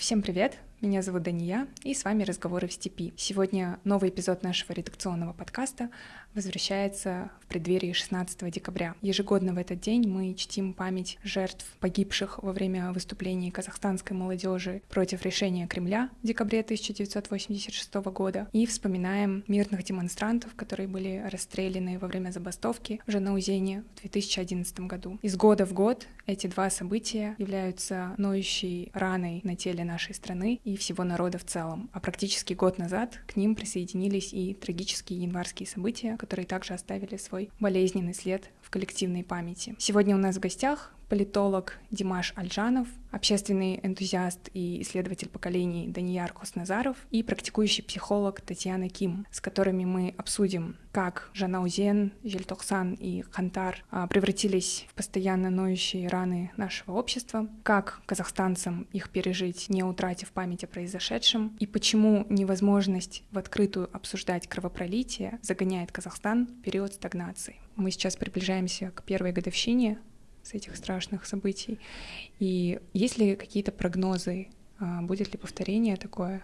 Всем привет! Меня зовут Дания, и с вами «Разговоры в степи». Сегодня новый эпизод нашего редакционного подкаста возвращается в преддверии 16 декабря. Ежегодно в этот день мы чтим память жертв, погибших во время выступлений казахстанской молодежи против решения Кремля в декабре 1986 года и вспоминаем мирных демонстрантов, которые были расстреляны во время забастовки в Жанаузене в 2011 году. Из года в год эти два события являются ноющей раной на теле нашей страны и всего народа в целом. А практически год назад к ним присоединились и трагические январские события, которые также оставили свой болезненный след в коллективной памяти. Сегодня у нас в гостях политолог Димаш Альжанов, общественный энтузиаст и исследователь поколений Данияр Косназаров и практикующий психолог Татьяна Ким, с которыми мы обсудим, как Жанаузен, Жельтохсан и Хантар а, превратились в постоянно ноющие раны нашего общества, как казахстанцам их пережить, не утратив память о произошедшем, и почему невозможность в открытую обсуждать кровопролитие загоняет Казахстан в период стагнации. Мы сейчас приближаемся к первой годовщине с этих страшных событий. И есть ли какие-то прогнозы, а, будет ли повторение такое,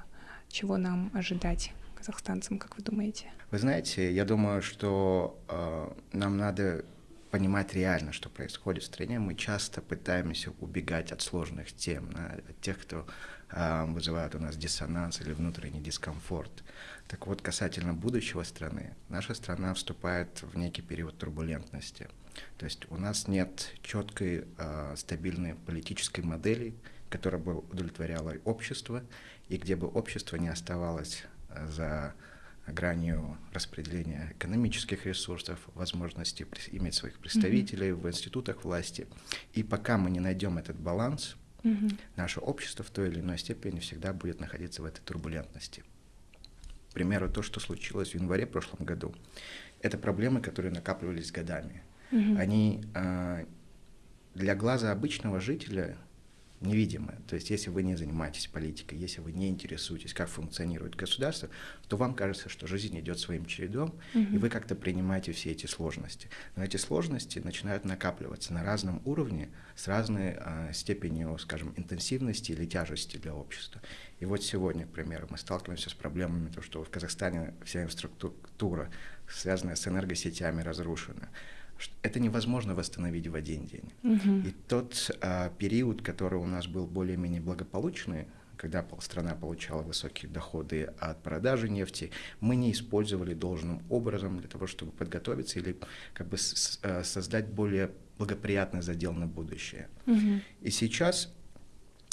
чего нам ожидать казахстанцам, как вы думаете? Вы знаете, я думаю, что э, нам надо понимать реально, что происходит в стране. Мы часто пытаемся убегать от сложных тем, от тех, кто э, вызывает у нас диссонанс или внутренний дискомфорт. Так вот, касательно будущего страны, наша страна вступает в некий период турбулентности. То есть у нас нет четкой, э, стабильной политической модели, которая бы удовлетворяла общество, и где бы общество не оставалось э, за гранью распределения экономических ресурсов, возможности иметь своих представителей mm-hmm. в институтах власти. И пока мы не найдем этот баланс, mm-hmm. наше общество в той или иной степени всегда будет находиться в этой турбулентности. К примеру, то, что случилось в январе прошлом году, это проблемы, которые накапливались годами. Угу. Они э, для глаза обычного жителя невидимые. То есть если вы не занимаетесь политикой, если вы не интересуетесь, как функционирует государство, то вам кажется, что жизнь идет своим чередом, угу. и вы как-то принимаете все эти сложности. Но эти сложности начинают накапливаться на разном уровне, с разной э, степенью, скажем, интенсивности или тяжести для общества. И вот сегодня, к примеру, мы сталкиваемся с проблемами, то, что в Казахстане вся инфраструктура, связанная с энергосетями, разрушена это невозможно восстановить в один день. Угу. И тот а, период, который у нас был более-менее благополучный, когда страна получала высокие доходы от продажи нефти, мы не использовали должным образом для того, чтобы подготовиться или как бы а, создать более благоприятный задел на будущее. Угу. И сейчас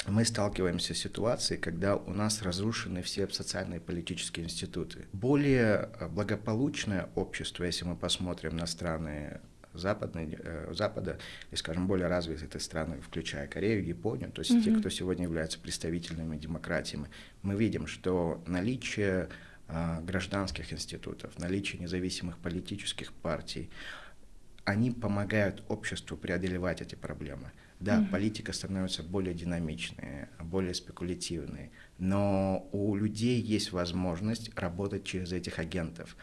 мы сталкиваемся с ситуацией, когда у нас разрушены все социальные и политические институты. Более а, благополучное общество, если мы посмотрим на страны западной, э, Запада, и, скажем, более развитые страны, включая Корею, Японию, то есть mm-hmm. те, кто сегодня являются представительными демократиями, мы видим, что наличие э, гражданских институтов, наличие независимых политических партий, они помогают обществу преодолевать эти проблемы. Да, mm-hmm. политика становится более динамичной, более спекулятивной, но у людей есть возможность работать через этих агентов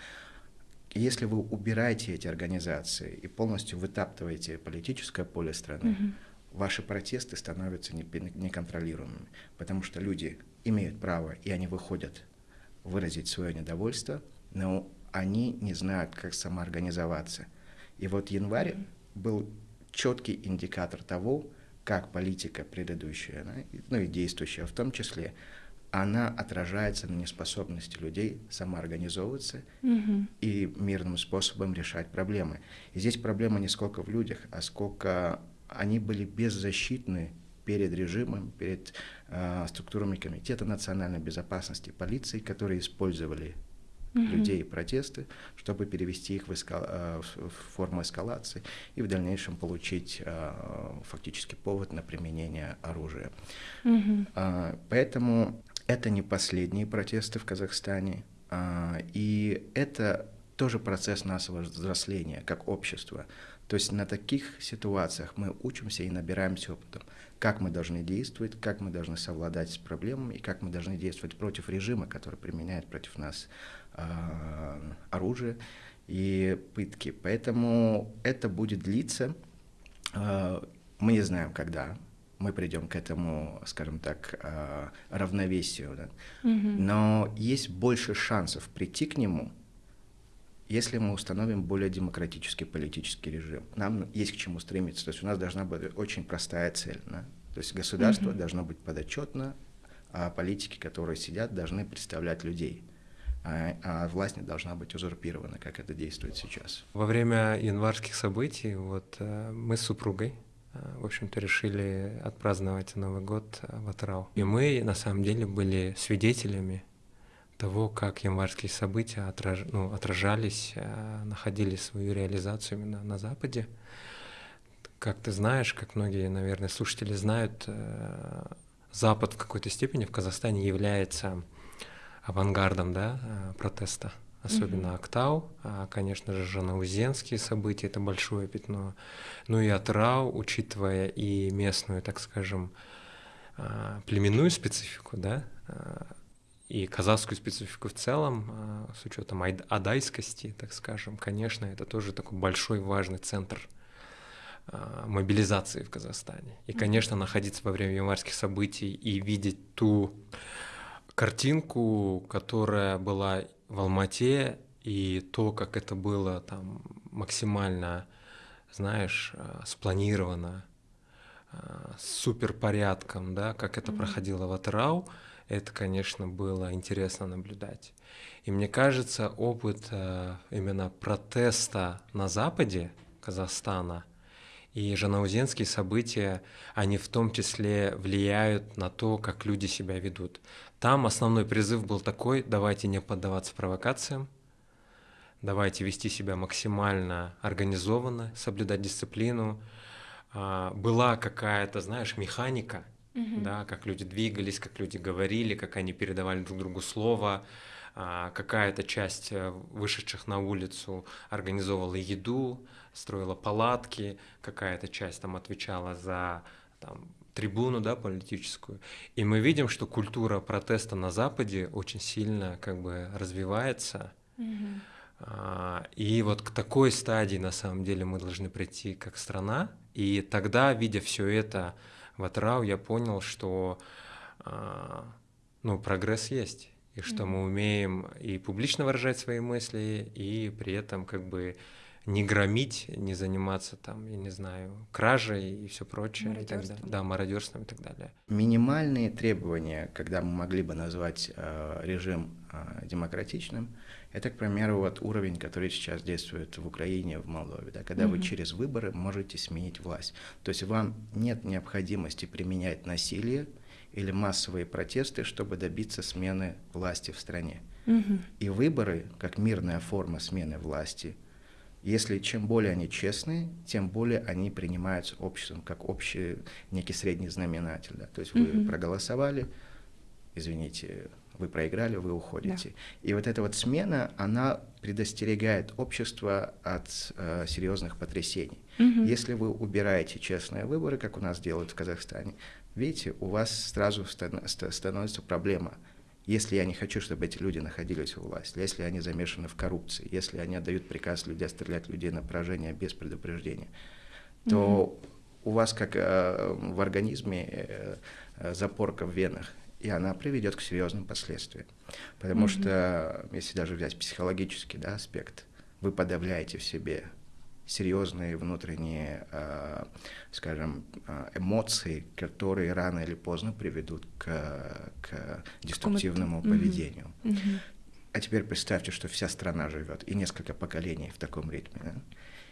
если вы убираете эти организации и полностью вытаптываете политическое поле страны, угу. ваши протесты становятся неконтролируемыми, потому что люди имеют право, и они выходят выразить свое недовольство, но они не знают, как самоорганизоваться. И вот январь был четкий индикатор того, как политика предыдущая, ну и действующая в том числе, она отражается на неспособности людей самоорганизовываться угу. и мирным способом решать проблемы. И здесь проблема не сколько в людях, а сколько они были беззащитны перед режимом, перед э, структурами Комитета национальной безопасности, полиции, которые использовали угу. людей и протесты, чтобы перевести их в, эска... Э, в форму эскалации и в дальнейшем получить э, фактически повод на применение оружия. Угу. Э, поэтому это не последние протесты в Казахстане, а, и это тоже процесс нашего взросления как общества. То есть на таких ситуациях мы учимся и набираемся опытом, как мы должны действовать, как мы должны совладать с проблемами и как мы должны действовать против режима, который применяет против нас э, оружие и пытки. Поэтому это будет длиться. Э, мы не знаем, когда мы придем к этому, скажем так, а, равновесию. Да? Угу. Но есть больше шансов прийти к нему, если мы установим более демократический политический режим. Нам есть к чему стремиться. То есть у нас должна быть очень простая цель. Да? То есть государство угу. должно быть подотчетно, а политики, которые сидят, должны представлять людей. А, а власть не должна быть узурпирована, как это действует сейчас. Во время январских событий вот э, мы с супругой э, в общем-то, решили отпраздновать Новый год э, в Атрау. И мы, на самом деле, были свидетелями того, как январские события отраж... ну, отражались, находили свою реализацию именно на Западе. Как ты знаешь, как многие, наверное, слушатели знают, Запад в какой-то степени в Казахстане является авангардом да, э, протеста, особенно mm-hmm. Актау, а, конечно же, жанаузенские события, это большое пятно, ну и Атрау, учитывая и местную, так скажем, а, племенную специфику, да, а, и казахскую специфику в целом, с учетом адайскости, так скажем, конечно, это тоже такой большой важный центр мобилизации в Казахстане. И, конечно, находиться во время январских событий и видеть ту картинку, которая была в Алмате, и то, как это было там максимально, знаешь, э, спланировано, э, с суперпорядком, да, как это mm-hmm. проходило в Атырау, это, конечно, было интересно наблюдать. И мне кажется, опыт э, именно протеста на западе Казахстана и жанаузенские события, они в том числе влияют на то, как люди себя ведут. Там основной призыв был такой, давайте не поддаваться провокациям, давайте вести себя максимально организованно, соблюдать дисциплину. А, была какая-то, знаешь, механика, угу. да, как люди двигались, как люди говорили, как они передавали друг другу слово. А, какая-то часть э, вышедших на улицу организовывала еду, строила палатки, какая-то часть там отвечала за там, трибуну да, политическую. И мы видим, что культура протеста на Западе очень сильно как бы развивается. Mm-hmm. И вот к такой стадии на самом деле мы должны прийти как страна. И тогда, видя все это в Атрау, я понял, что а, ну, прогресс есть. И что mm-hmm. мы умеем и публично выражать свои мысли, и при этом как бы не громить, не заниматься там, я не знаю, кражей и все прочее. И так далее. Да, мародерством и так далее. Минимальные требования, когда мы могли бы назвать э, режим э, демократичным, это, к примеру, вот уровень, который сейчас действует в Украине, в Молдове, да, когда mm-hmm. вы через выборы можете сменить власть. То есть вам нет необходимости применять насилие или массовые протесты, чтобы добиться смены власти в стране. Mm-hmm. И выборы, как мирная форма смены власти – если чем более они честные, тем более они принимаются обществом как общий некий средний знаменатель. Да? То есть вы mm-hmm. проголосовали, извините, вы проиграли, вы уходите. Да. И вот эта вот смена, она предостерегает общество от э, серьезных потрясений. Угу. Если вы убираете честные выборы, как у нас делают в Казахстане, видите, у вас сразу становится проблема – если я не хочу, чтобы эти люди находились у власти, если они замешаны в коррупции, если они отдают приказ людей стрелять людей на поражение без предупреждения, то mm-hmm. у вас как э, в организме э, э, запорка в венах, и она приведет к серьезным последствиям. Потому mm-hmm. что, если даже взять психологический да, аспект, вы подавляете в себе серьезные внутренние, э, скажем, э, эмоции, которые рано или поздно приведут к, к деструктивному поведению. Mm-hmm. А теперь представьте, что вся страна живет, и несколько поколений в таком ритме. Да?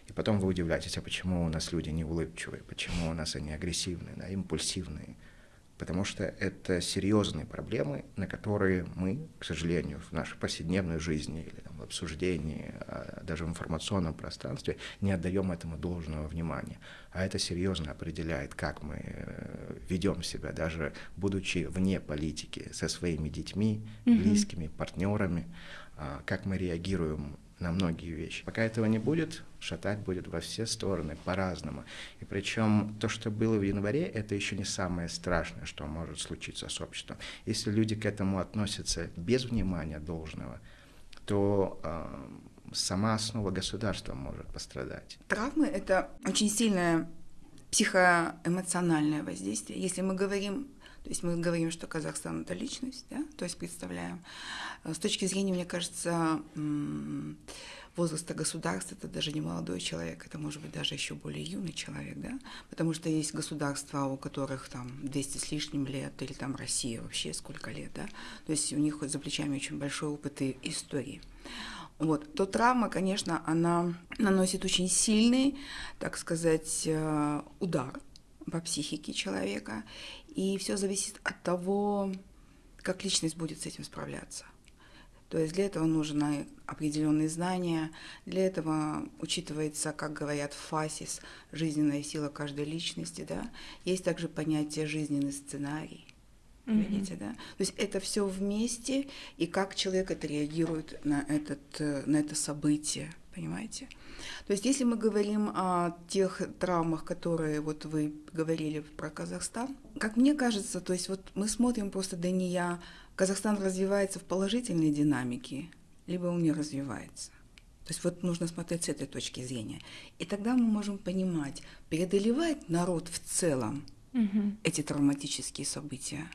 И потом вы удивляетесь, а почему у нас люди не улыбчивые, почему у нас они агрессивные, да, импульсивные потому что это серьезные проблемы, на которые мы, к сожалению, в нашей повседневной жизни или там, в обсуждении, а, даже в информационном пространстве не отдаем этому должного внимания. А это серьезно определяет, как мы э, ведем себя, даже будучи вне политики, со своими детьми, близкими, партнерами, а, как мы реагируем на многие вещи. Пока этого не будет, шатать будет во все стороны по-разному. И причем то, что было в январе, это еще не самое страшное, что может случиться с обществом. Если люди к этому относятся без внимания должного, то э, сама основа государства может пострадать. Травмы — это очень сильная психоэмоциональное воздействие. Если мы говорим то есть мы говорим, что Казахстан это личность, да, то есть представляем. Э, с точки зрения, мне кажется, возраста государства это даже не молодой человек, это может быть даже еще более юный человек, да, потому что есть государства, у которых там 200 с лишним лет, или там Россия вообще сколько лет, да, то есть у них за плечами очень большой опыт и истории. Вот, то травма, конечно, она наносит очень сильный, так сказать, э, удар по психике человека, и все зависит от того, как личность будет с этим справляться. То есть для этого нужны определенные знания, для этого учитывается, как говорят в ФАСИС, жизненная сила каждой личности, да. Есть также понятие жизненный сценарий. Mm-hmm. Видите, да? То есть это все вместе, и как человек отреагирует на, этот, на это событие, понимаете? То есть если мы говорим о тех травмах, которые вот вы говорили про Казахстан, как мне кажется, то есть вот мы смотрим просто да не я, Казахстан развивается в положительной динамике, либо он не развивается. То есть вот нужно смотреть с этой точки зрения. И тогда мы можем понимать, преодолевает народ в целом угу. эти травматические события,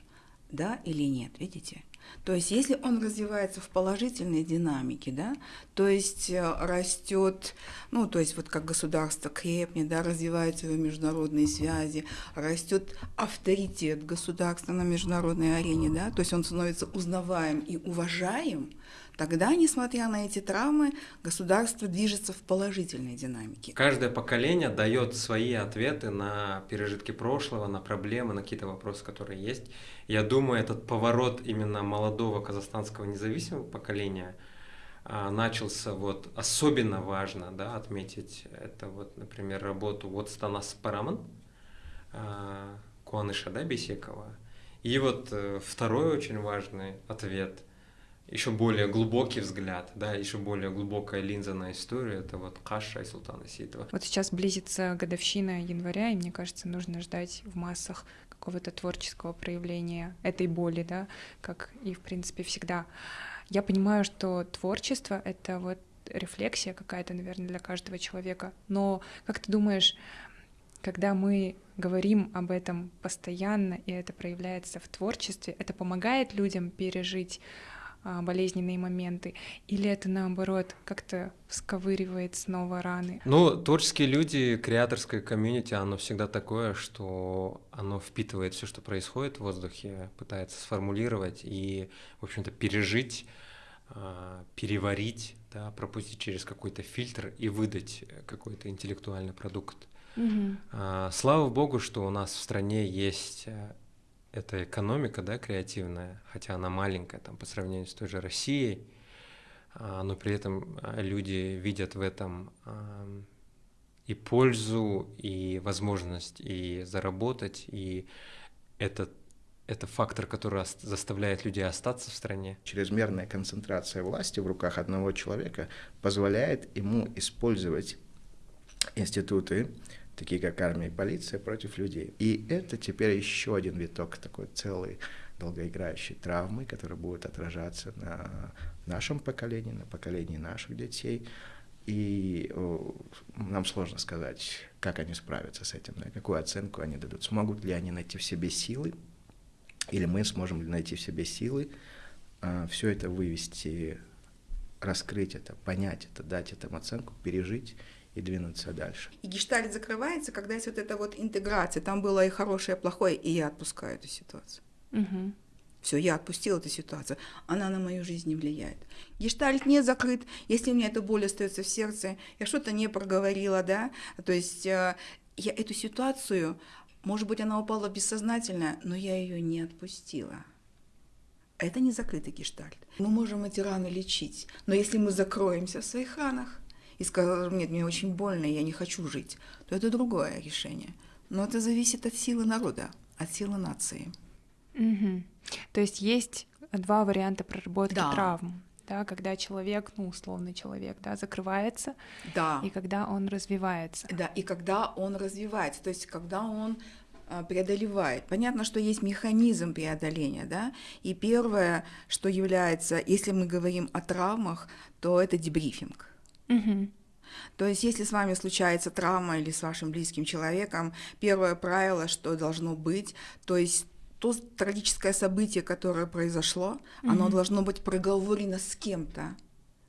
да или нет, видите? То есть если он развивается в положительной динамике, да, то есть э, растет, ну, то есть вот как государство крепнет, да, развиваются его международные связи, растет авторитет государства на международной арене, да, то есть он становится узнаваем и уважаем, Тогда, несмотря на эти травмы, государство движется в положительной динамике. Каждое поколение дает свои ответы на пережитки прошлого, на проблемы, на какие-то вопросы, которые есть. Я думаю, этот поворот именно молодого казахстанского независимого поколения а, начался вот особенно важно да, отметить это вот, например, работу вот Станас Параман, а, Куаныша да, Бесекова. И вот э, второй очень важный ответ – еще более глубокий взгляд, да, еще более глубокая линза на историю, это вот Каша и Султана Ситова. Вот сейчас близится годовщина января, и мне кажется, нужно ждать в массах какого-то творческого проявления этой боли, да, как и, в принципе, всегда. Я понимаю, что творчество — это вот рефлексия какая-то, наверное, для каждого человека, но как ты думаешь, когда мы говорим об этом постоянно, и это проявляется в творчестве, это помогает людям пережить болезненные моменты, или это наоборот как-то сковыривает снова раны? Ну, творческие люди, креаторское комьюнити, оно всегда такое, что оно впитывает все, что происходит в воздухе, пытается сформулировать и, в общем-то, пережить, а, переварить, да, пропустить через какой-то фильтр и выдать какой-то интеллектуальный продукт. Угу. Слава богу, что у нас в стране есть это экономика, да, креативная, хотя она маленькая там по сравнению с той же Россией, а, но при этом а, люди видят в этом и пользу, и возможность и заработать, и это это фактор, который заставляет людей остаться в стране. Чрезмерная концентрация власти в руках одного человека позволяет ему использовать институты такие как армия и полиция, против людей. И это теперь еще один виток такой целой долгоиграющей травмы, которая будет отражаться на нашем поколении, на поколении наших детей. И о, нам сложно сказать, как они справятся с этим, да, какую оценку они дадут. Смогут ли они найти в себе силы, или мы сможем ли найти в себе силы а, все это вывести, раскрыть это, понять это, дать этому оценку, пережить и двинуться дальше. И гештальт закрывается, когда есть вот эта вот интеграция. Там было и хорошее, и плохое, и я отпускаю эту ситуацию. Угу. Все, я отпустила эту ситуацию. Она на мою жизнь не влияет. Гештальт не закрыт. Если у меня эта боль остается в сердце, я что-то не проговорила, да, то есть э, я эту ситуацию, может быть, она упала бессознательно, но я ее не отпустила. Это не закрытый гештальт. Мы можем эти раны лечить, но если мы закроемся в своих ранах, и сказал, нет, мне очень больно, я не хочу жить, то это другое решение. Но это зависит от силы народа, от силы нации. Угу. То есть есть два варианта проработки да. травм. Да, когда человек, ну, условный человек, да, закрывается, да. и когда он развивается. Да, и когда он развивается, то есть когда он а, преодолевает. Понятно, что есть механизм преодоления, да, и первое, что является, если мы говорим о травмах, то это дебрифинг. Угу. То есть, если с вами случается травма или с вашим близким человеком, первое правило, что должно быть, то есть то трагическое событие, которое произошло, mm-hmm. оно должно быть проговорено с кем-то.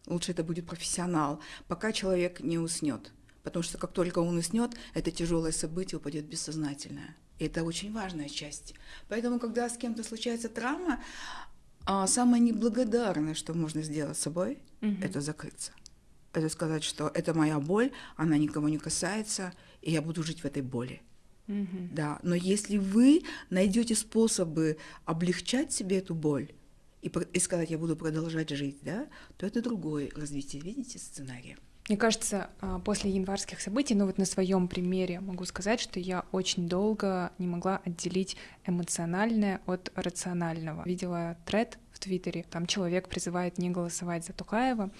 Лучше это будет профессионал, пока человек не уснет. Потому что как только он уснет, это тяжелое событие упадет бессознательное. И это очень важная часть. Поэтому, когда с кем-то случается травма, а, самое неблагодарное, что можно сделать с собой, mm-hmm. это закрыться это сказать, что это моя боль, она никого не касается, и я буду жить в этой боли. Mm-hmm. Да, но если вы найдете способы облегчать себе эту боль и, и сказать, я буду продолжать жить, да, то это другое развитие, видите, сценария. Мне кажется, а, после январских событий, ну вот на своем примере могу сказать, что я очень долго не могла отделить эмоциональное от рационального. Видела тред в Твиттере, там человек призывает не голосовать за Тукаева,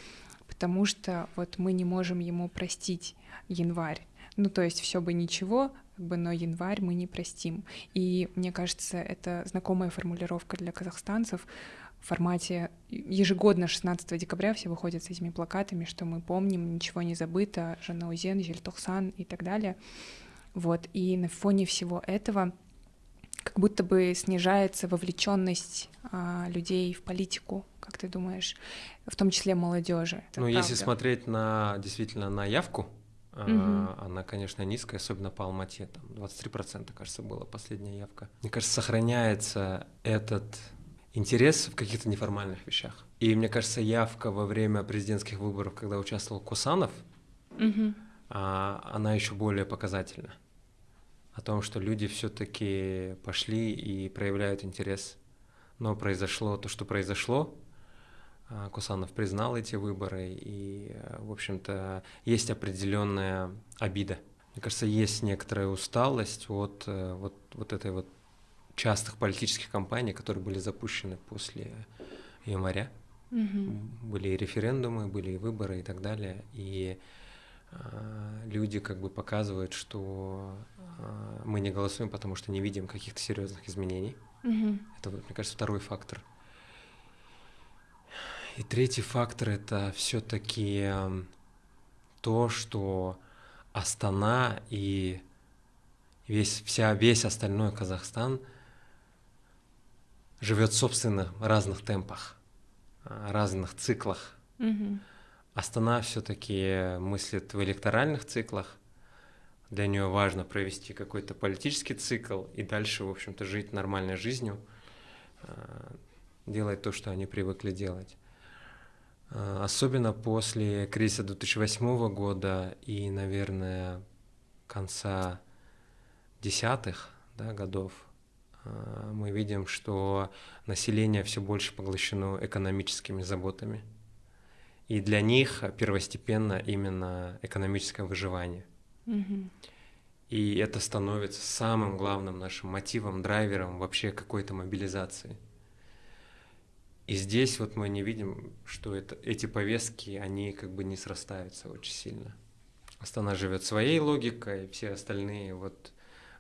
потому что вот мы не можем ему простить январь. Ну, то есть все бы ничего, как бы, но январь мы не простим. И мне кажется, это знакомая формулировка для казахстанцев в формате ежегодно 16 декабря все выходят с этими плакатами, что мы помним, ничего не забыто, Жанаузен, Жельтохсан и так далее. Вот, и на фоне всего этого как будто бы снижается вовлеченность а, людей в политику, как ты думаешь, в том числе молодежи. Ну, если смотреть на действительно на явку, угу. она, конечно, низкая, особенно по Алмате, там 23%, кажется, была последняя явка. Мне кажется, сохраняется этот интерес в каких-то неформальных вещах. И мне кажется, явка во время президентских выборов, когда участвовал Кусанов, угу. она еще более показательна о том, что люди все-таки пошли и проявляют интерес. Но произошло то, что произошло. А, Кусанов признал эти выборы, и, в общем-то, есть определенная обида. Мне кажется, есть некоторая усталость от э, вот, вот этой вот частых политических кампаний, которые были запущены после января. Угу. Были и референдумы, были и выборы и так далее. И люди как бы показывают, что э, мы не голосуем, потому что не видим каких-то серьезных изменений. Угу. Это, мне кажется, второй фактор. И третий фактор это все-таки эм, то, что Астана и весь, вся, весь остальной Казахстан живет в собственных разных темпах, э, разных циклах. Mm-hmm. Астана все-таки мыслит в электоральных циклах. Для нее важно провести какой-то политический цикл и дальше, в общем-то, жить нормальной жизнью, э, делать то, что они привыкли делать. Э, особенно после кризиса 2008 года и, наверное, конца десятых да, годов э, мы видим, что население все больше поглощено экономическими заботами. И для них первостепенно именно экономическое выживание. Mm-hmm. И это становится самым главным нашим мотивом, драйвером вообще какой-то мобилизации. И здесь вот мы не видим, что это, эти повестки, они как бы не срастаются очень сильно. Астана живет своей логикой, все остальные вот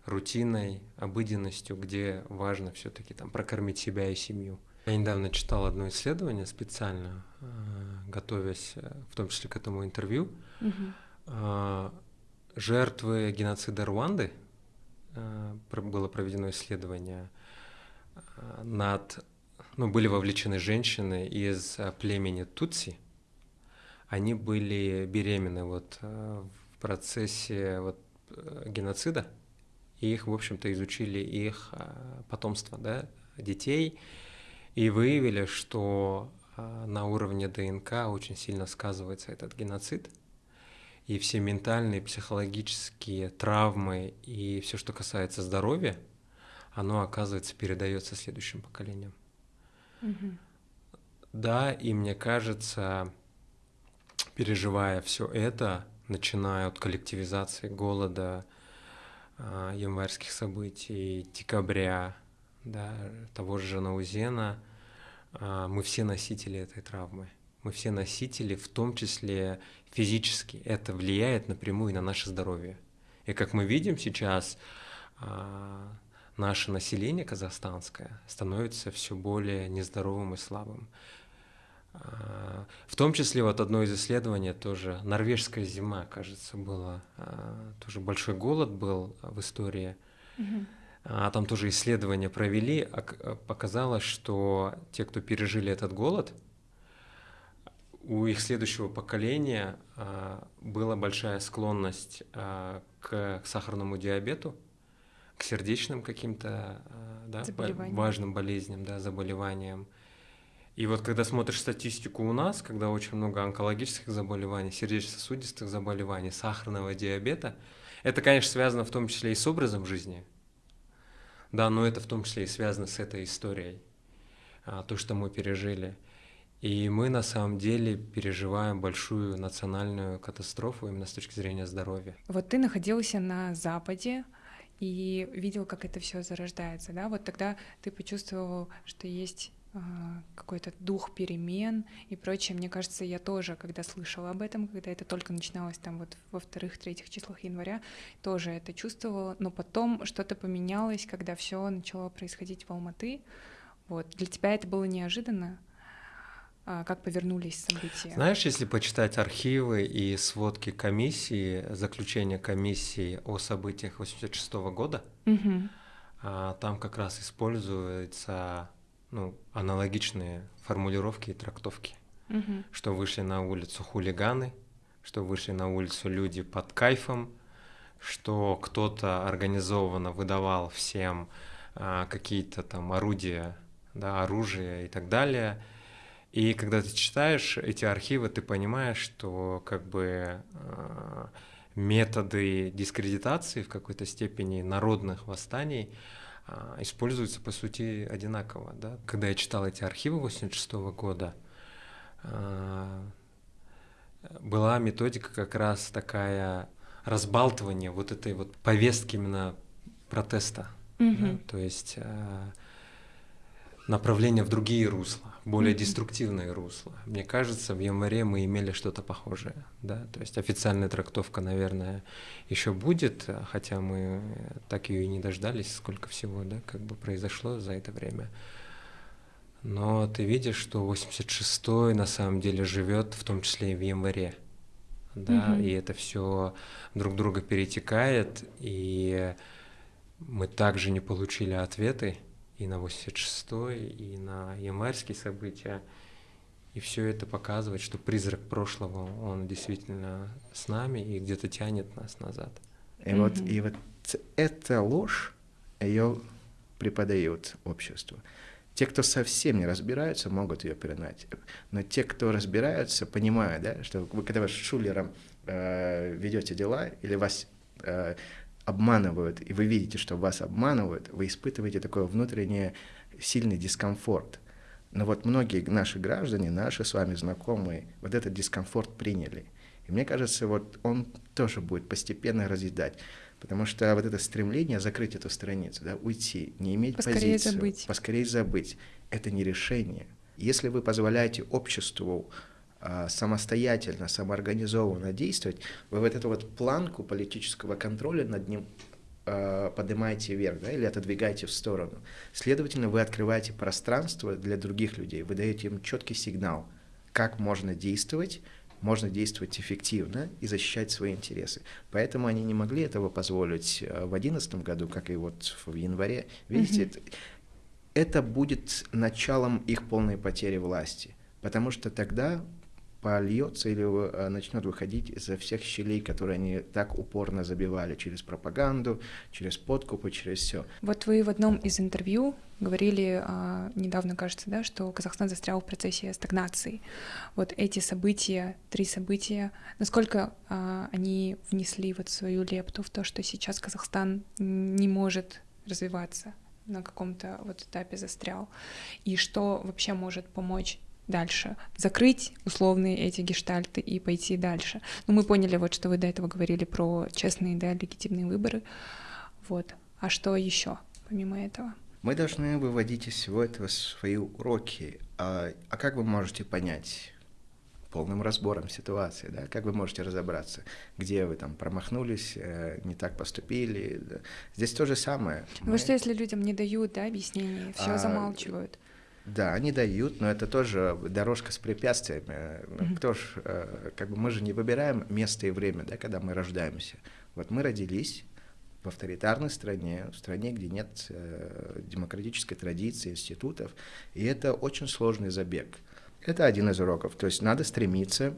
рутиной, обыденностью, где важно все-таки там прокормить себя и семью. Я недавно читал одно исследование специально, э, готовясь э, в том числе к этому интервью. Угу. Жертвы геноцида Руанды было проведено исследование над ну, были вовлечены женщины из э, племени Тутси. Они были беременны вот э, в процессе вот э, геноцида, и их, в общем-то, изучили их потомство, да, детей, и выявили, что на уровне ДНК очень сильно сказывается этот геноцид, и все ментальные, психологические травмы и все, что касается здоровья, оно, оказывается, передается следующим поколениям. Да, и мне кажется, переживая все это, начиная от коллективизации голода, э, январских событий, декабря, да, того же Наузена, э, мы все носители этой травмы. Мы все носители, в том числе физически. Это влияет напрямую на наше здоровье. И как мы видим сейчас, э, наше население казахстанское становится все более нездоровым и слабым. А, в том числе вот одно из исследований тоже норвежская зима, кажется, было а, тоже большой голод был в истории. Мгм. А там тоже исследования провели, а показалось, что те, кто пережили этот голод, у их следующего поколения а, была большая склонность а, к сахарному диабету, к сердечным каким-то а, да, важным болезням, да, заболеваниям. И вот когда смотришь статистику у нас, когда очень много онкологических заболеваний, сердечно-сосудистых заболеваний, сахарного диабета, это, конечно, связано в том числе и с образом жизни, да, но это в том числе и связано с этой историей, то, что мы пережили. И мы на самом деле переживаем большую национальную катастрофу именно с точки зрения здоровья. Вот ты находился на Западе и видел, как это все зарождается, да? Вот тогда ты почувствовал, что есть а, какой-то дух перемен и прочее. Мне кажется, я тоже, когда слышала об этом, когда это только начиналось там вот во вторых, третьих числах января, тоже это чувствовала. Но потом что-то поменялось, когда все начало происходить в Алматы. Вот. Для тебя это было неожиданно? А, как повернулись события. Знаешь, если почитать архивы и сводки комиссии, заключение комиссии о событиях 86 года, угу. там как раз используются ну, аналогичные формулировки и трактовки, угу. что вышли на улицу хулиганы, что вышли на улицу люди под кайфом, что кто-то организованно выдавал всем а, какие-то там орудия, да, оружие и так далее – и когда ты читаешь эти архивы, ты понимаешь, что как бы э, методы дискредитации в какой-то степени народных восстаний используются по сути одинаково. Да? Когда я читал эти архивы 86 года, э, была методика как раз такая разбалтывание вот этой вот повестки именно протеста. Угу. Да? То есть направление в другие русла более деструктивное русло. Мне кажется, в январе мы имели что-то похожее, да, то есть официальная трактовка, наверное, еще будет, хотя мы так ее и не дождались, сколько всего, да, как бы произошло за это время. Но ты видишь, что 86-й на самом деле живет, в том числе и в январе, да, Мгм. и это все друг друга перетекает, и мы также не получили ответы, и на 86-й, и на январские события. И все это показывает, что призрак прошлого, он действительно с нами и где-то тянет нас назад. И вот, и вот эта ложь, ее преподают обществу. Те, кто совсем не разбираются, могут ее передать. Но те, кто разбираются, понимают, да, что вы когда вы с шулером э, ведете дела или вас э, обманывают, и вы видите, что вас обманывают, вы испытываете такой внутренний сильный дискомфорт. Но вот многие наши граждане, наши с вами знакомые, вот этот дискомфорт приняли. И мне кажется, вот он тоже будет постепенно разъедать. Потому что вот это стремление закрыть эту страницу, да, уйти, не иметь поскорее позицию, забыть. поскорее забыть, это не решение. Если вы позволяете обществу самостоятельно, самоорганизованно действовать, вы вот эту вот планку политического контроля над ним а, поднимаете вверх, да, или отодвигаете в сторону. Следовательно, вы открываете пространство для других людей, вы даете им четкий сигнал, как можно действовать, можно действовать эффективно и защищать свои интересы. Поэтому они не могли этого позволить а, в 2011 году, как и вот в январе. Видите, Мгм. это, это будет началом их полной потери власти, потому что тогда польется или э, начнет выходить изо всех щелей, которые они так упорно забивали через пропаганду, через подкупы, через все. Вот вы в одном из интервью говорили а, недавно, кажется, да, что Казахстан застрял в процессе стагнации. Вот эти события, три события, насколько а, они внесли вот свою лепту в то, что сейчас Казахстан не может развиваться на каком-то вот этапе застрял, и что вообще может помочь дальше, закрыть условные эти гештальты и пойти дальше. Ну, мы поняли вот, что вы до этого говорили про честные, да, легитимные выборы. Вот. А что еще помимо этого? Мы должны выводить из всего этого свои уроки. А, а как вы можете понять полным разбором ситуации, да, как вы можете разобраться, где вы там промахнулись, э, не так поступили. Здесь то же самое. Ну, что если людям не дают, да, объяснений, все А, замалчивают? Да, они дают, но это тоже дорожка с препятствиями. Mm-hmm. Кто ж, э, как бы мы же не выбираем место и время, да, когда мы рождаемся. Вот мы родились в авторитарной стране, в стране, где нет э, демократической традиции, институтов, и это очень сложный забег. Это один из уроков. То есть надо стремиться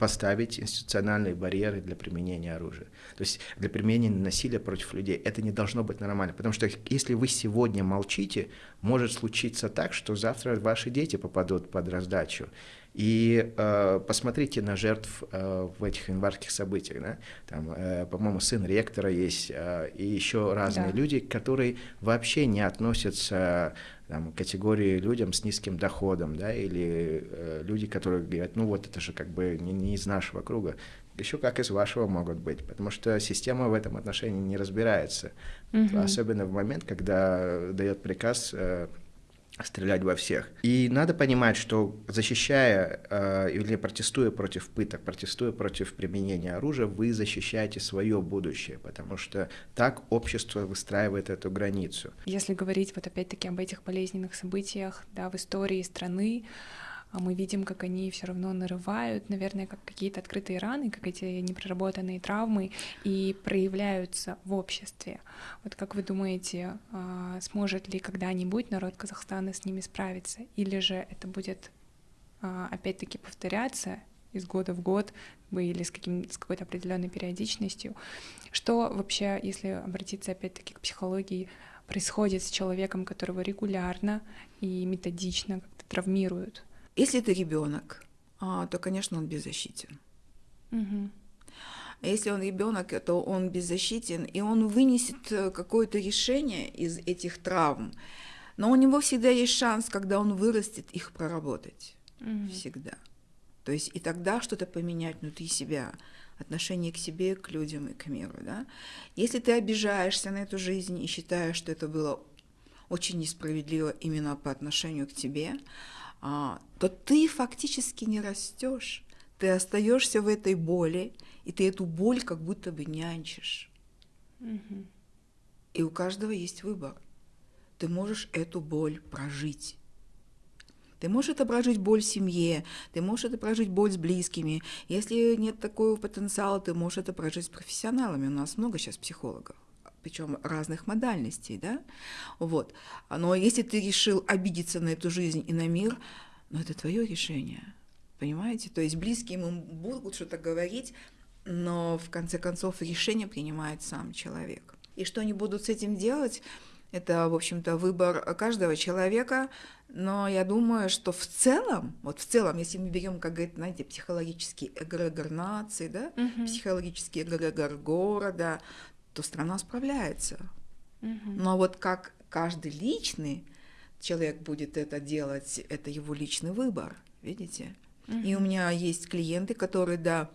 поставить институциональные барьеры для применения оружия. То есть для применения насилия против людей. Это не должно быть нормально. Потому что если вы сегодня молчите, может случиться так, что завтра ваши дети попадут под раздачу. И э, посмотрите на жертв э, в этих январских событиях. Да? Там, э, по-моему, сын ректора есть, э, и еще разные да. люди, которые вообще не относятся там, категории людям с низким доходом, да, или э, люди, которые говорят, ну вот это же как бы не, не из нашего круга, еще как из вашего могут быть, потому что система в этом отношении не разбирается, угу. особенно в момент, когда дает приказ э, стрелять во всех. И надо понимать, что защищая э, или протестуя против пыток, протестуя против применения оружия, вы защищаете свое будущее, потому что так общество выстраивает эту границу. Если говорить вот опять-таки об этих болезненных событиях да, в истории страны, мы видим, как они все равно нарывают, наверное, как какие-то открытые раны, как эти непроработанные травмы и проявляются в обществе. Вот как вы думаете, а, сможет ли когда-нибудь народ Казахстана с ними справиться, или же это будет а, опять-таки повторяться из года в год или с, каким, с какой-то определенной периодичностью. Что вообще, если обратиться опять-таки к психологии, происходит с человеком, которого регулярно и методично как-то травмируют? Если это ребенок, а, то, конечно, он беззащитен. Угу. Если он ребенок, то он беззащитен, и он вынесет э, какое-то решение из этих травм. Но у него всегда есть шанс, когда он вырастет, их проработать. Угу. Всегда. То есть и тогда что-то поменять внутри себя, отношение к себе, к людям и к миру. Да? Если ты обижаешься на эту жизнь и считаешь, что это было очень несправедливо именно по отношению к тебе, то ты фактически не растешь. Ты остаешься в этой боли, и ты эту боль как будто бы нянчишь. Угу. И у каждого есть выбор. Ты можешь эту боль прожить. Ты можешь это прожить боль в семье, ты можешь это прожить боль с близкими. Если нет такого потенциала, ты можешь это прожить с профессионалами. У нас много сейчас психологов причем разных модальностей, да, вот. Но если ты решил обидеться на эту жизнь и на мир, ну это твое решение, понимаете? То есть близкие ему будут что-то говорить, но в конце концов решение принимает сам человек. И что они будут с этим делать, это, в общем-то, выбор каждого человека, но я думаю, что в целом, вот в целом, если мы берем, как говорит, знаете, психологический эгрегор нации, да, uh-huh. психологический эгрегор города, то страна справляется. Угу. Но вот как каждый личный человек будет это делать, это его личный выбор, видите? Угу. И у меня есть клиенты, которые, да,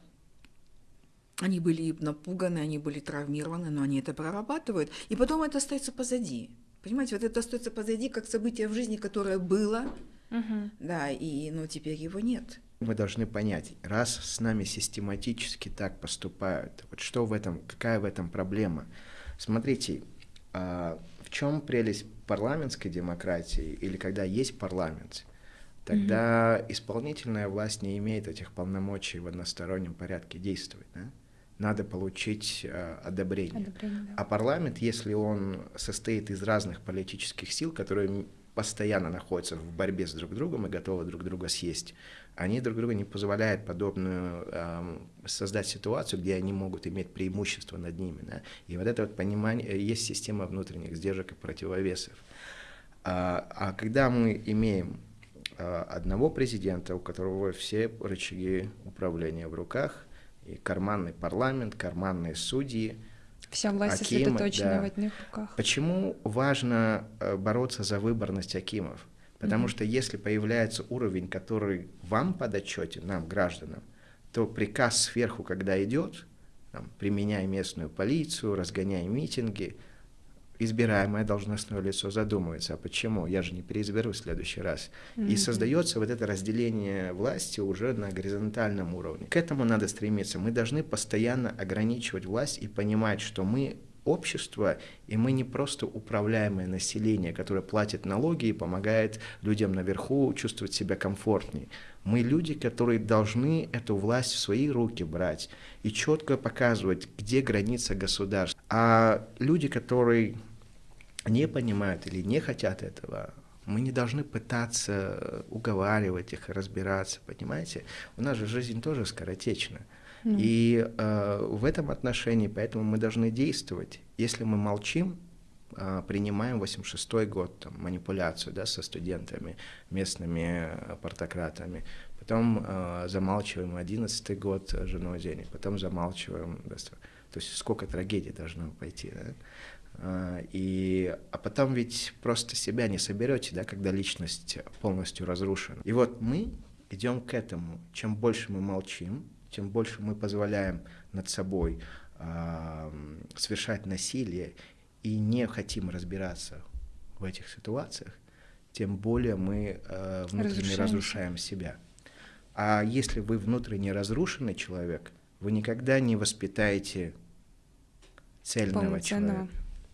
они были напуганы, они были травмированы, но они это прорабатывают. И потом это остается позади. Понимаете, вот это остается позади, как событие в жизни, которое было, угу. да, и ну, теперь его нет мы должны понять, раз с нами систематически так поступают, вот что в этом, какая в этом проблема? Смотрите, а, в чем прелесть парламентской демократии или когда есть парламент, тогда mm-hmm. исполнительная власть не имеет этих полномочий в одностороннем порядке действовать. Да? Надо получить э, одобрение. одобрение да. А парламент, если он состоит из разных политических сил, которые постоянно находятся в борьбе с друг другом и готовы друг друга съесть, они друг друга не позволяют подобную э, создать ситуацию, где они могут иметь преимущество над ними. Да? И вот это вот понимание, э, есть система внутренних сдержек и противовесов. А, а когда мы имеем а, одного президента, у которого все рычаги управления в руках, и карманный парламент, карманные судьи, Вся власть Акимы, сосредоточена да. в одних руках. Почему важно э, бороться за выборность Акимов? Потому mm-hmm. что если появляется уровень, который вам подотчетен, нам, гражданам, то приказ сверху, когда идет, там, применяя местную полицию, разгоняя митинги, избираемое должностное лицо задумывается, а почему? Я же не переизберу в следующий раз. Mm-hmm. И создается вот это разделение власти уже на горизонтальном уровне. К этому надо стремиться. Мы должны постоянно ограничивать власть и понимать, что мы общество, и мы не просто управляемое население, которое платит налоги и помогает людям наверху чувствовать себя комфортнее. Мы люди, которые должны эту власть в свои руки брать и четко показывать, где граница государства. А люди, которые не понимают или не хотят этого, мы не должны пытаться уговаривать их, разбираться, понимаете? У нас же жизнь тоже скоротечна. И э, в этом отношении, поэтому мы должны действовать. Если мы молчим, э, принимаем 86-й год, там, манипуляцию да, со студентами, местными э, портократами, потом э, замалчиваем 11-й год э, женой Зени, потом замалчиваем... То есть сколько трагедий должно пойти, да? А, и, а потом ведь просто себя не соберете, да, когда личность полностью разрушена. И вот мы идем к этому. Чем больше мы молчим, тем больше мы позволяем над собой э, совершать насилие и не хотим разбираться в этих ситуациях, тем более мы э, внутренне разрушаем себя. А если вы внутренне разрушенный человек, вы никогда не воспитаете цельного человека.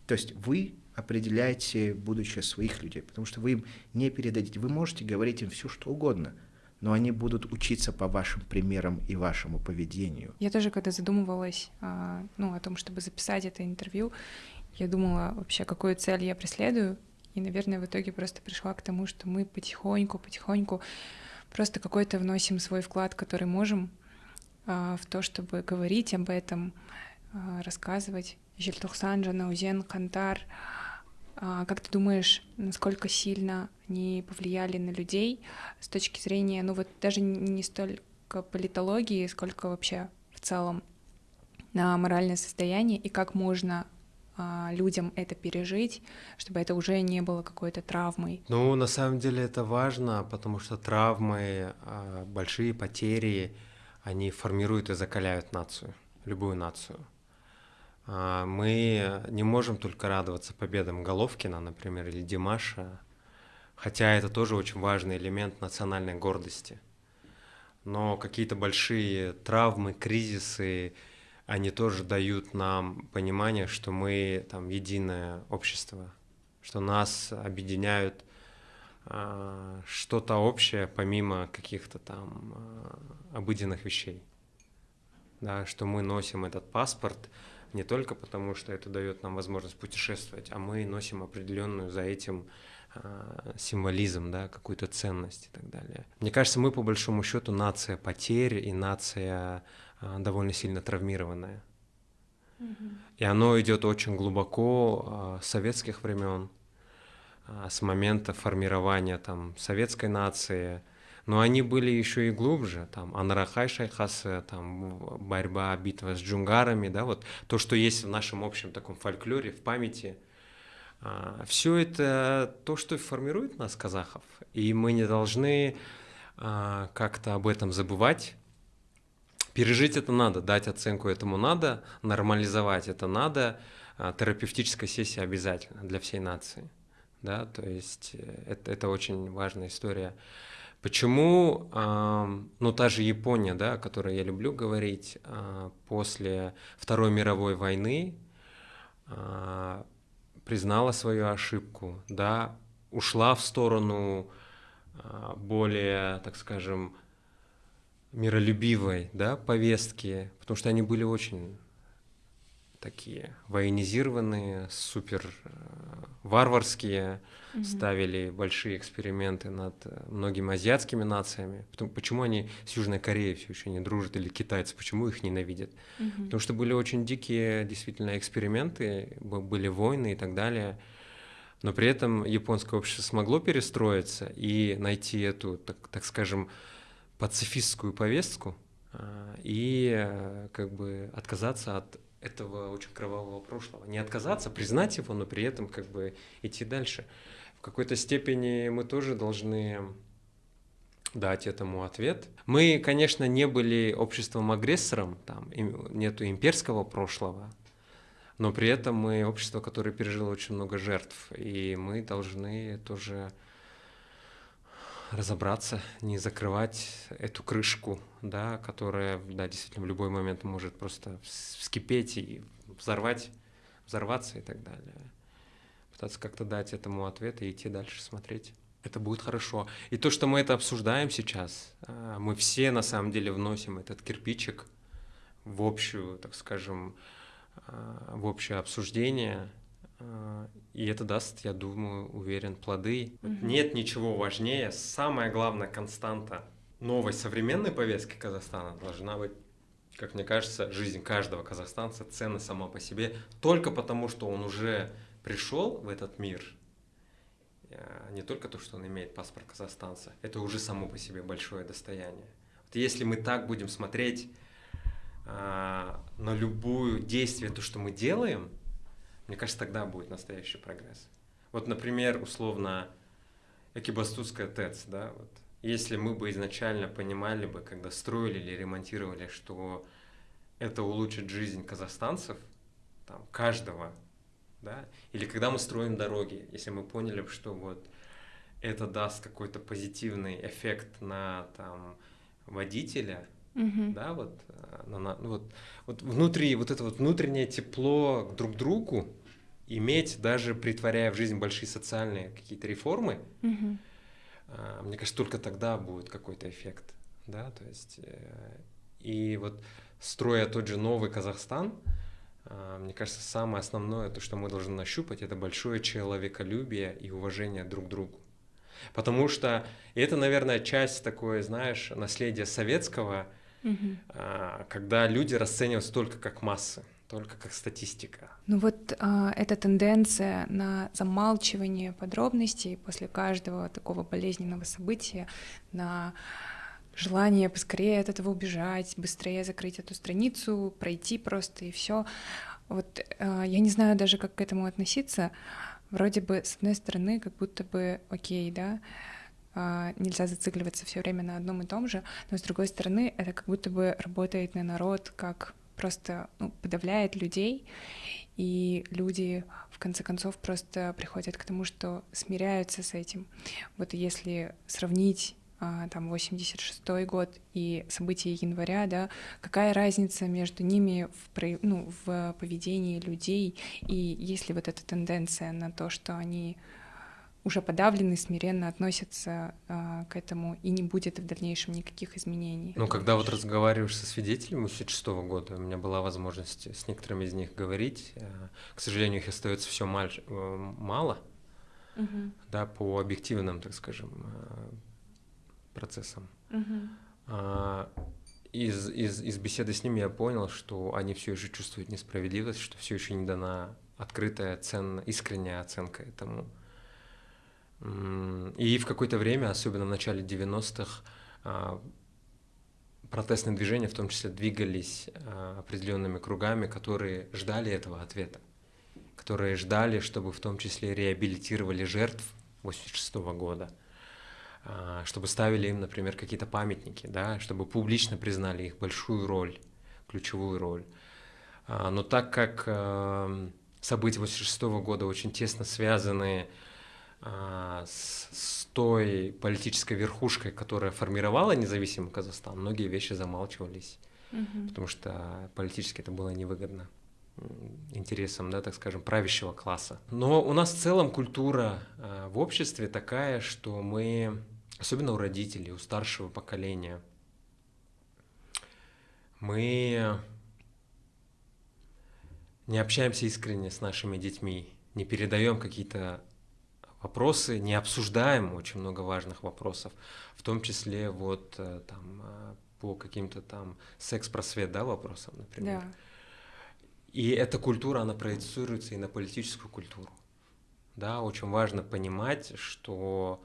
То есть вы определяете будущее своих людей, потому что вы им не передадите. Вы можете говорить им все, что угодно, но они будут учиться по вашим примерам и вашему поведению. Я тоже, когда задумывалась а, ну, о том, чтобы записать это интервью, я думала вообще, какую цель я преследую, и, наверное, в итоге просто пришла к тому, что мы потихоньку, потихоньку просто какой-то вносим свой вклад, который можем, а, в то, чтобы говорить об этом, а, рассказывать Желтухсан, Жанаузен, Кантар. А, как ты думаешь, насколько сильно они повлияли на людей с точки зрения, ну вот даже не столько политологии, сколько вообще в целом на моральное состояние и как можно а, людям это пережить, чтобы это уже не было какой-то травмой? Ну, на самом деле это важно, потому что травмы, а, большие потери, они формируют и закаляют нацию, любую нацию. А, мы не можем только радоваться победам Головкина, например, или Димаша, хотя это тоже очень важный элемент национальной гордости. Но какие-то большие травмы, кризисы, они тоже дают нам понимание, что мы там единое общество, что нас объединяют э, что-то общее помимо каких-то там э, обыденных вещей. Да, что мы носим этот паспорт, не только потому, что это дает нам возможность путешествовать, а мы носим определенную за этим э, символизм, да, какую-то ценность и так далее. Мне кажется, мы по большому счету нация потерь и нация э, довольно сильно травмированная. И оно идет очень глубоко э, с советских времен, с момента формирования там советской нации, но они были еще и глубже, там, Анарахай Шайхасы, там, борьба, битва с джунгарами, да, вот то, что есть в нашем общем таком фольклоре, в памяти, а, все это то, что формирует нас, казахов, и мы не должны а, как-то об этом забывать, Пережить это надо, дать оценку этому надо, нормализовать это надо, а, терапевтическая сессия обязательно для всей нации. Да, то есть э, это, это очень важная история. Почему, ну, та же Япония, да, о которой я люблю говорить, а, после Второй мировой войны а, признала свою ошибку, да, ушла в сторону а, более, так скажем, миролюбивой, да, повестки, потому что они были очень такие военизированные, супер варварские, угу. ставили большие эксперименты над э, многими азиатскими нациями. Потом, почему они с Южной Кореей все еще не дружат или китайцы, почему их ненавидят? Угу. Потому что были очень дикие действительно эксперименты, были войны и так далее. Но при этом японское общество смогло перестроиться и найти эту, так, так скажем, пацифистскую повестку э, и как бы отказаться от этого очень кровавого прошлого. Не отказаться, признать его, но при этом как бы идти дальше. В какой-то степени мы тоже должны дать этому ответ. Мы, конечно, не были обществом-агрессором, там нету имперского прошлого, но при этом мы общество, которое пережило очень много жертв, и мы должны тоже разобраться, не закрывать эту крышку, да, которая, да, действительно в любой момент может просто вскипеть и взорвать, взорваться и так далее. Пытаться как-то дать этому ответ и идти дальше смотреть. Это будет хорошо. И то, что мы это обсуждаем сейчас, а, мы все на самом деле вносим этот кирпичик в общую, так скажем, а, в общее обсуждение, а, и это даст, я думаю, уверен, плоды. Угу. Нет ничего важнее. Самая главная константа новой современной повестки Казахстана должна быть, как мне кажется, жизнь каждого казахстанца ценна сама по себе, только потому, что он уже пришел в этот мир, а, не только то, что он имеет паспорт казахстанца, это уже само по себе большое достояние. Вот если мы так будем смотреть а, на любое действие, то, что мы делаем, мне кажется, тогда будет настоящий прогресс. Вот, например, условно, Экибастузская ТЭЦ, да, вот. Если мы бы изначально понимали бы, когда строили или ремонтировали, что это улучшит жизнь казахстанцев, там, каждого, да, или когда мы строим дороги, если мы поняли, что вот это даст какой-то позитивный эффект на там водителя, угу. да, вот, э, на, на, вот, вот внутри, вот это вот внутреннее тепло друг к другу иметь, даже притворяя в жизнь большие социальные какие-то реформы, угу. мне кажется, только тогда будет какой-то эффект, да, то есть, э, и вот строя тот же новый Казахстан, мне кажется, самое основное, то, что мы должны нащупать, это большое человеколюбие и уважение друг к другу. Потому что это, наверное, часть такой, знаешь, наследия советского, угу. когда люди расцениваются только как массы только как статистика. Ну вот а, эта тенденция на замалчивание подробностей после каждого такого болезненного события, на желание поскорее от этого убежать, быстрее закрыть эту страницу, пройти просто и все. Вот а, я не знаю даже, как к этому относиться. Вроде бы, с одной стороны, как будто бы окей, да, а, нельзя зацикливаться все время на одном и том же, но с другой стороны, это как будто бы работает на народ как просто ну, подавляет людей, и люди в конце концов просто приходят к тому, что смиряются с этим. Вот если сравнить там 86 год и события января, да, какая разница между ними в, ну, в поведении людей, и есть ли вот эта тенденция на то, что они уже подавлены, смиренно относятся э, к этому, и не будет в дальнейшем никаких изменений. Ну, когда вот разговариваешь со свидетелями 86 года, у меня была возможность с некоторыми из них говорить. Э, к сожалению, их остается все э, мало, угу. да, по объективным, так скажем, процессам. Угу. Из, из, из беседы с ними я понял, что они все еще чувствуют несправедливость, что все еще не дана открытая, ценная, искренняя оценка этому и в какое-то время, особенно в начале 90-х, а, протестные движения в том числе двигались а, определенными кругами, которые ждали этого ответа, которые ждали, чтобы в том числе реабилитировали жертв 86 года, а, чтобы ставили им, например, какие-то памятники, да, чтобы публично признали их большую роль, ключевую роль. Но так как события 86 года очень тесно связаны а, с, с той политической верхушкой, которая формировала независимый Казахстан, многие вещи замалчивались, угу. потому что политически это было невыгодно интересам, да, так скажем, правящего класса. Но у нас в целом культура в обществе такая, что мы, особенно у родителей, у старшего поколения, мы не общаемся искренне с нашими детьми, не передаем какие-то вопросы, не обсуждаем очень много важных вопросов, в том числе вот э, там э, по каким-то там секс-просвет, да, вопросам, например. Да. И эта культура, она проецируется и на политическую культуру. Да, очень важно понимать, что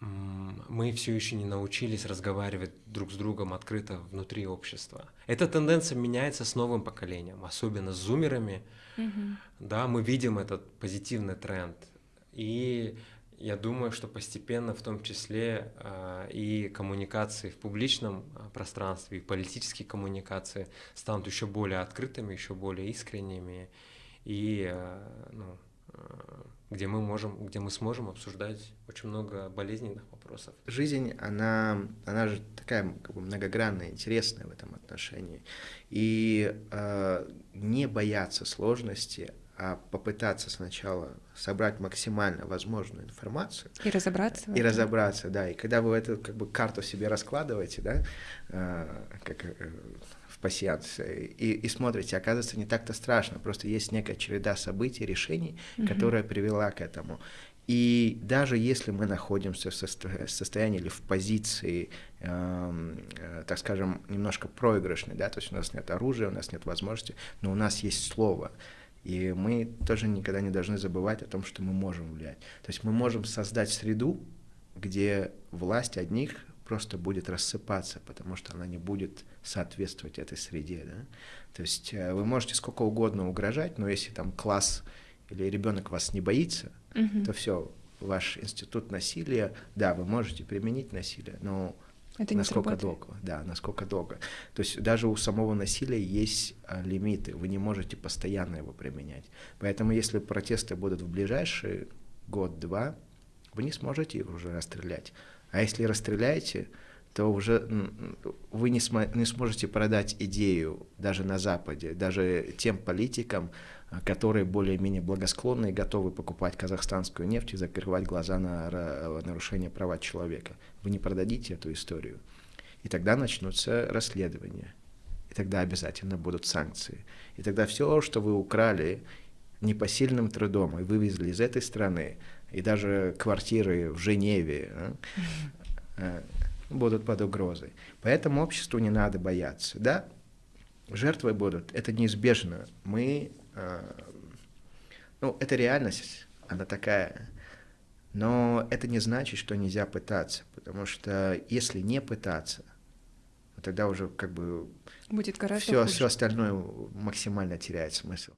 мы все еще не научились разговаривать друг с другом открыто внутри общества. Эта тенденция меняется с новым поколением, особенно с зумерами. Угу. Да, мы видим этот позитивный тренд. И я думаю, что постепенно, в том числе э, и коммуникации в публичном а, пространстве, и политические коммуникации станут еще более открытыми, еще более искренними и э, ну, где мы можем, где мы сможем обсуждать очень много болезненных вопросов. Жизнь, она, она же такая как бы многогранная, интересная в этом отношении. И э, не бояться сложности, а попытаться сначала собрать максимально возможную информацию. И разобраться. И разобраться, да. И когда вы эту как бы карту себе раскладываете, да, э, как э, в пассианс, и, и смотрите, оказывается, не так-то страшно, просто есть некая череда событий, решений, угу. которая привела к этому. И даже если мы находимся в состоянии или в позиции, эм, э, так скажем, немножко проигрышной, да, то есть у нас нет оружия, у нас нет возможности, но у нас есть слово, и мы тоже никогда не должны забывать о том, что мы можем влиять. То есть мы можем создать среду, где власть одних просто будет рассыпаться, потому что она не будет соответствовать этой среде. Да? То есть э, вы можете сколько угодно угрожать, но если там класс или ребенок вас не боится, угу. то все, ваш институт насилия, да, вы можете применить насилие, но это насколько долго, да, насколько долго. То есть даже у самого насилия есть а, лимиты, вы не можете постоянно его применять. Поэтому если протесты будут в ближайший год-два, вы не сможете их уже расстрелять. А если расстреляете, то уже вы не, см не сможете продать идею даже на Западе, даже тем политикам, которые более-менее благосклонны и готовы покупать казахстанскую нефть и закрывать глаза на нарушение права человека. Вы не продадите эту историю. И тогда начнутся расследования. И тогда обязательно будут санкции. И тогда все, что вы украли непосильным трудом и вывезли из этой страны, и даже квартиры в Женеве, а, будут под угрозой. Поэтому обществу не надо бояться. Да, жертвы будут, это неизбежно. Мы Э, ну, это реальность, она такая. Но это не значит, что нельзя пытаться, потому что если не пытаться, тогда уже как бы будет все, все остальное максимально теряет смысл.